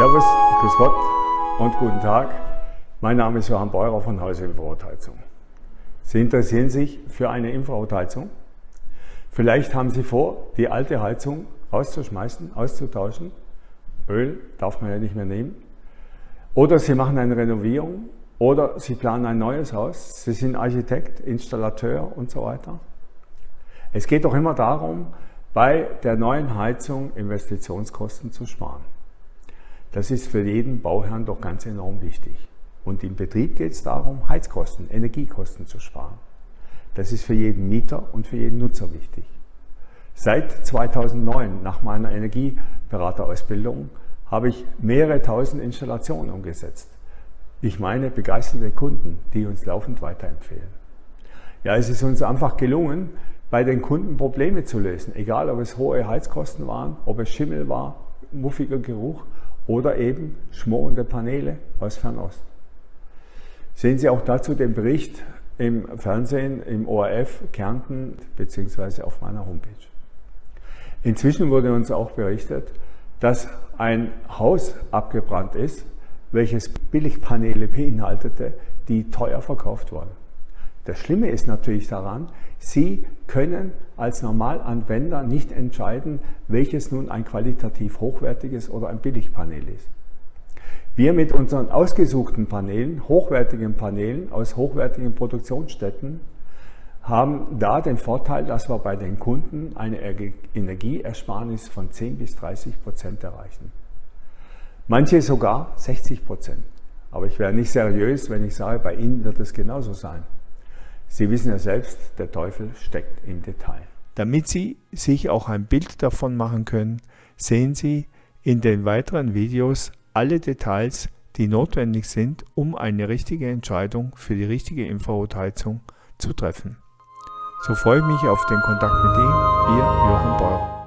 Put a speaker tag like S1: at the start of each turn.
S1: Servus, Grüß Gott und guten Tag. Mein Name ist Johann Beurer von Hause Infrarotheizung. Sie interessieren sich für eine Infrarotheizung? Vielleicht haben Sie vor, die alte Heizung rauszuschmeißen, auszutauschen. Öl darf man ja nicht mehr nehmen. Oder Sie machen eine Renovierung oder Sie planen ein neues Haus. Sie sind Architekt, Installateur und so weiter. Es geht doch immer darum, bei der neuen Heizung Investitionskosten zu sparen. Das ist für jeden Bauherrn doch ganz enorm wichtig. Und im Betrieb geht es darum, Heizkosten, Energiekosten zu sparen. Das ist für jeden Mieter und für jeden Nutzer wichtig. Seit 2009, nach meiner Energieberaterausbildung, habe ich mehrere tausend Installationen umgesetzt. Ich meine begeisterte Kunden, die uns laufend weiterempfehlen. Ja, es ist uns einfach gelungen, bei den Kunden Probleme zu lösen, egal ob es hohe Heizkosten waren, ob es Schimmel war, muffiger Geruch oder eben schmorende Paneele aus Fernost. Sehen Sie auch dazu den Bericht im Fernsehen, im ORF Kärnten bzw. auf meiner Homepage. Inzwischen wurde uns auch berichtet, dass ein Haus abgebrannt ist, welches Billigpaneele beinhaltete, die teuer verkauft wurden. Das Schlimme ist natürlich daran, Sie können als Normalanwender nicht entscheiden, welches nun ein qualitativ hochwertiges oder ein Billigpanel ist. Wir mit unseren ausgesuchten Paneelen, hochwertigen Paneelen aus hochwertigen Produktionsstätten, haben da den Vorteil, dass wir bei den Kunden eine Energieersparnis von 10 bis 30 Prozent erreichen. Manche sogar 60 Prozent. Aber ich wäre nicht seriös, wenn ich sage, bei Ihnen wird es genauso sein. Sie wissen ja selbst, der Teufel steckt im Detail.
S2: Damit Sie sich auch ein Bild davon machen können, sehen Sie in den weiteren Videos alle Details, die notwendig sind, um eine richtige Entscheidung für die richtige Infrarotheizung zu treffen. So freue ich mich auf den Kontakt mit Ihnen, Ihr Johann Beurer.